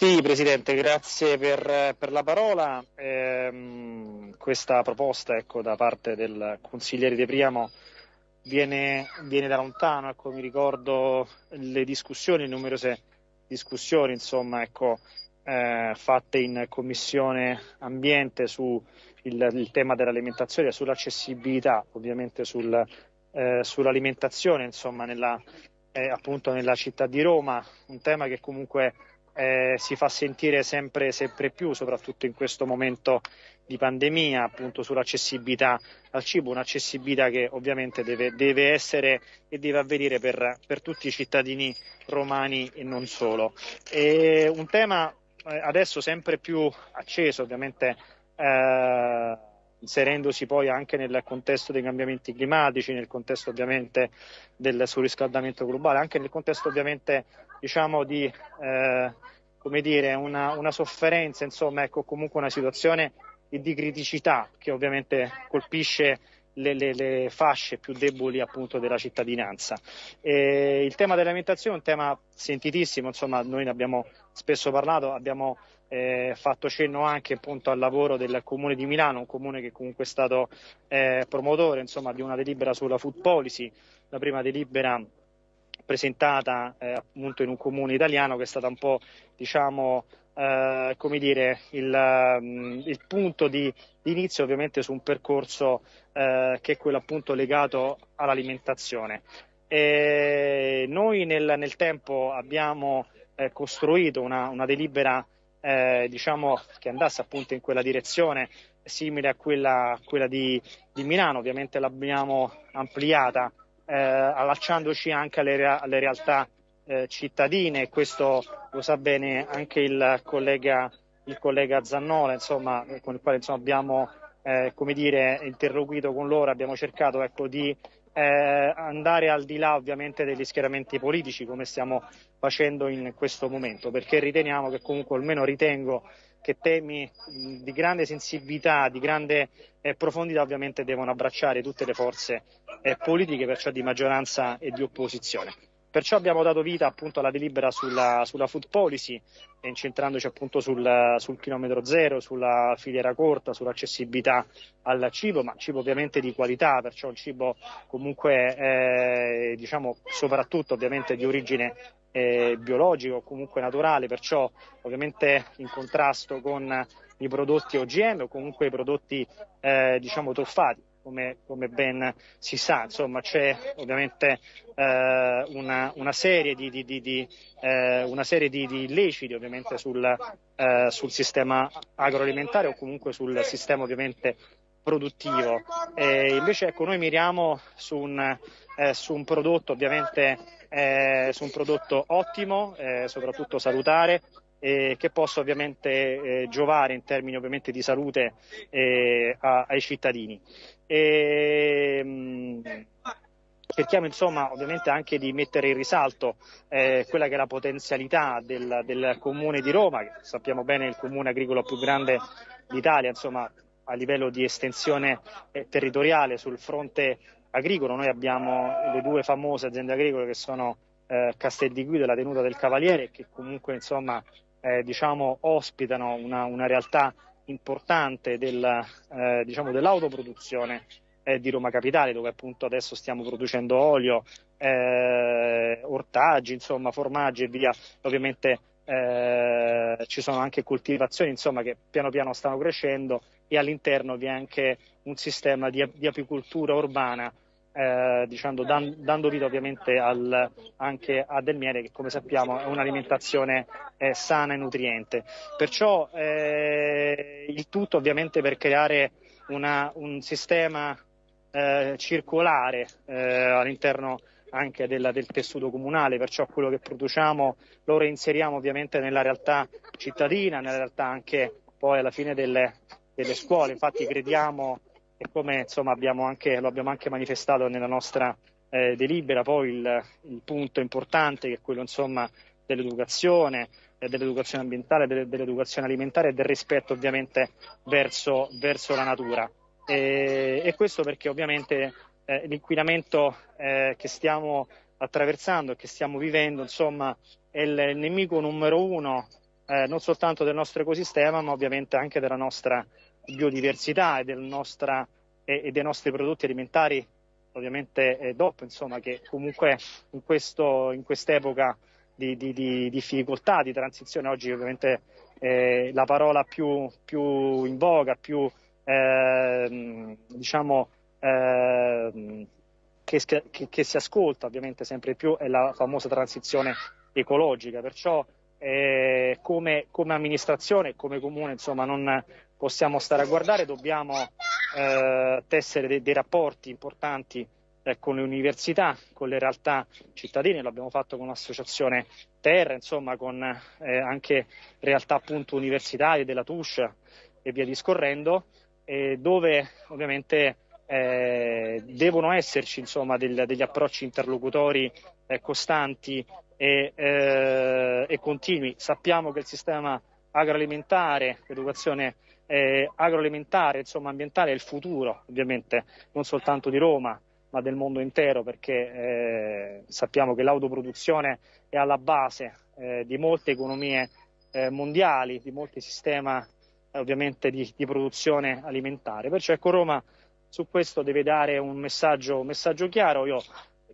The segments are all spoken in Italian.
Sì, Presidente, grazie per, per la parola. Eh, questa proposta ecco, da parte del consigliere De Priamo viene, viene da lontano, ecco, mi ricordo le discussioni, numerose discussioni insomma, ecco, eh, fatte in Commissione Ambiente su il, il tema dell'alimentazione, sull'accessibilità, ovviamente sul, eh, sull'alimentazione insomma, nella, eh, appunto nella città di Roma, un tema che comunque eh, si fa sentire sempre, sempre più, soprattutto in questo momento di pandemia, appunto sull'accessibilità al cibo, un'accessibilità che ovviamente deve, deve essere e deve avvenire per, per, tutti i cittadini romani e non solo. E un tema eh, adesso sempre più acceso, ovviamente. Eh, inserendosi poi anche nel contesto dei cambiamenti climatici, nel contesto ovviamente del surriscaldamento globale, anche nel contesto ovviamente diciamo di eh, come dire, una, una sofferenza, insomma, ecco, comunque una situazione di criticità che ovviamente colpisce le, le, le, fasce più deboli appunto della cittadinanza. E il tema dell'alimentazione è un tema sentitissimo, insomma noi ne abbiamo spesso parlato, abbiamo eh, fatto cenno anche appunto al lavoro del Comune di Milano, un comune che comunque è stato eh, promotore insomma, di una delibera sulla food policy, la prima delibera presentata eh, appunto in un comune italiano che è stata un po' diciamo eh, come dire il, um, il punto di, di, inizio ovviamente su un percorso eh, che è quello appunto legato all'alimentazione. E noi nel, nel tempo abbiamo eh, costruito una, una delibera eh, diciamo, che andasse appunto in quella direzione simile a quella, quella di, di Milano, ovviamente l'abbiamo ampliata eh, allacciandoci anche alle, alle realtà eh, cittadine, questo lo sa bene anche il collega, il collega Zannola, insomma, con il quale insomma, abbiamo eh, come dire, interloquito con loro, abbiamo cercato ecco, di eh, andare al di là ovviamente degli schieramenti politici come stiamo facendo in questo momento, perché riteniamo che comunque, almeno ritengo, che temi di grande sensibilità, di grande eh, profondità ovviamente devono abbracciare tutte le forze eh, politiche, perciò di maggioranza e di opposizione. Perciò abbiamo dato vita appunto alla delibera sulla, sulla food policy, incentrandoci appunto sul, sul, chilometro zero, sulla filiera corta, sull'accessibilità al cibo, ma cibo ovviamente di qualità, perciò un cibo comunque eh, diciamo soprattutto ovviamente di origine eh, biologico o comunque naturale, perciò ovviamente in contrasto con i prodotti OGM o comunque i prodotti eh, diciamo truffati come, come, ben si sa, insomma c'è ovviamente eh, una, una, serie di, di, di, eh, una serie di, illeciti ovviamente sul, eh, sul, sistema agroalimentare o comunque sul sistema ovviamente produttivo. E invece ecco, noi miriamo su un, eh, su un prodotto ovviamente eh, su un prodotto ottimo, eh, soprattutto salutare, eh, che possa ovviamente eh, giovare in termini ovviamente di salute eh, a, ai cittadini. E, mh, cerchiamo insomma ovviamente anche di mettere in risalto eh, quella che è la potenzialità del, del, comune di Roma, che sappiamo bene è il comune agricolo più grande d'Italia, insomma a livello di estensione eh, territoriale sul fronte agricolo. Noi abbiamo le due famose aziende agricole che sono eh, Castel di Guido e la Tenuta del Cavaliere che comunque insomma eh, diciamo, ospitano una, una, realtà importante del, eh, diciamo, dell'autoproduzione eh, di Roma Capitale, dove appunto adesso stiamo producendo olio, eh, ortaggi, insomma, formaggi e via. Ovviamente eh, ci sono anche coltivazioni insomma, che piano piano stanno crescendo e all'interno vi è anche un sistema di, di apicoltura urbana eh, diciamo, dan, dando vita ovviamente al, anche a del miele che come sappiamo è un'alimentazione eh, sana e nutriente. Perciò eh, il tutto ovviamente per creare una, un sistema eh, circolare eh, all'interno anche del, del, tessuto comunale, perciò quello che produciamo lo reinseriamo ovviamente nella realtà cittadina, nella realtà anche poi alla fine delle, delle scuole. Infatti crediamo e come insomma, abbiamo anche, lo abbiamo anche manifestato nella nostra eh, delibera, poi il, il, punto importante che è quello insomma, dell'educazione, eh, dell'educazione ambientale, delle, dell'educazione alimentare e del rispetto ovviamente verso, verso la natura. E, e, questo perché ovviamente eh, l'inquinamento eh, che stiamo attraversando e che stiamo vivendo insomma, è il nemico numero uno eh, non soltanto del nostro ecosistema, ma ovviamente anche della nostra biodiversità e, nostra, e, e dei nostri prodotti alimentari, ovviamente DOP, insomma, che comunque in, questo, in quest'epoca di, di, di, difficoltà, di transizione, oggi ovviamente eh, la parola più, più, in voga, più eh, diciamo eh, che, che, che, si ascolta ovviamente sempre più è la famosa transizione ecologica, perciò eh, come, come, amministrazione, come comune, insomma, non possiamo stare a guardare, dobbiamo eh, tessere dei, dei, rapporti importanti eh, con le università, con le realtà cittadine, l'abbiamo fatto con l'associazione Terra, insomma, con eh, anche realtà appunto universitarie della TUSH e via discorrendo, dove ovviamente eh, devono esserci insomma, del, degli approcci interlocutori eh, costanti e, eh, e, continui. Sappiamo che il sistema agroalimentare, l'educazione eh, agroalimentare, insomma ambientale è il futuro, ovviamente, non soltanto di Roma, ma del mondo intero, perché eh, sappiamo che l'autoproduzione è alla base eh, di molte economie mondiali, di molti sistemi ovviamente di, di produzione alimentare. Perciò ecco Roma su questo deve dare un messaggio, un messaggio chiaro. Io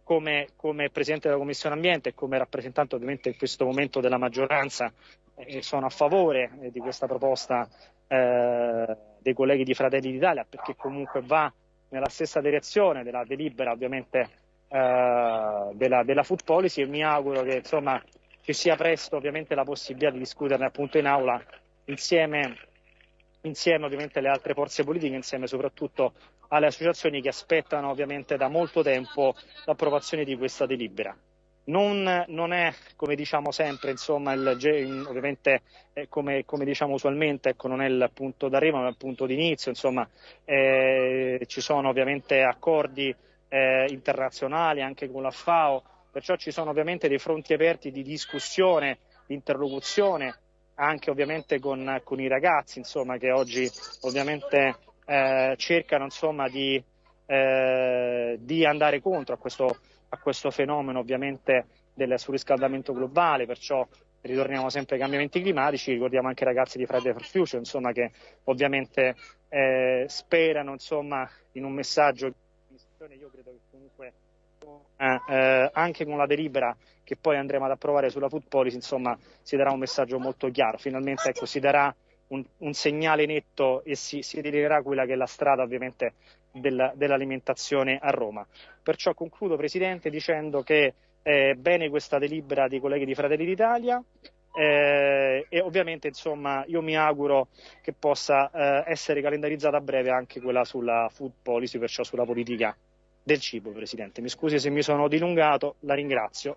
come, come, Presidente della Commissione Ambiente e come rappresentante ovviamente in questo momento della maggioranza eh, sono a favore eh, di questa proposta eh, dei colleghi di Fratelli d'Italia perché comunque va nella stessa direzione della delibera ovviamente eh, della, della, food policy e mi auguro che insomma ci sia presto ovviamente la possibilità di discuterne appunto in aula insieme insieme ovviamente alle altre forze politiche, insieme soprattutto alle associazioni che aspettano ovviamente da molto tempo l'approvazione di questa delibera. Non, non è, come diciamo sempre, insomma, il, ovviamente eh, come, come, diciamo usualmente, ecco, non è il punto d'arrivo, ma il punto d'inizio, insomma, eh, ci sono ovviamente accordi eh, internazionali anche con la FAO, perciò ci sono ovviamente dei fronti aperti di discussione, di interlocuzione anche ovviamente con, con i ragazzi insomma, che oggi ovviamente eh, cercano insomma, di, eh, di, andare contro a questo, a questo fenomeno ovviamente del surriscaldamento globale, perciò ritorniamo sempre ai cambiamenti climatici, ricordiamo anche i ragazzi di Friday for Future insomma, che ovviamente eh, sperano insomma, in un messaggio io credo che comunque eh, eh, anche con la delibera che poi andremo ad approvare sulla food policy, insomma, si darà un messaggio molto chiaro. Finalmente ecco, si darà un, un segnale netto e si, si delineerà quella che è la strada ovviamente del, dell'alimentazione a Roma. Perciò concludo, Presidente, dicendo che è bene questa delibera dei colleghi di Fratelli d'Italia. Eh, e ovviamente insomma io mi auguro che possa eh, essere calendarizzata a breve anche quella sulla food policy, perciò sulla politica del cibo, Presidente. Mi scusi se mi sono dilungato, la ringrazio.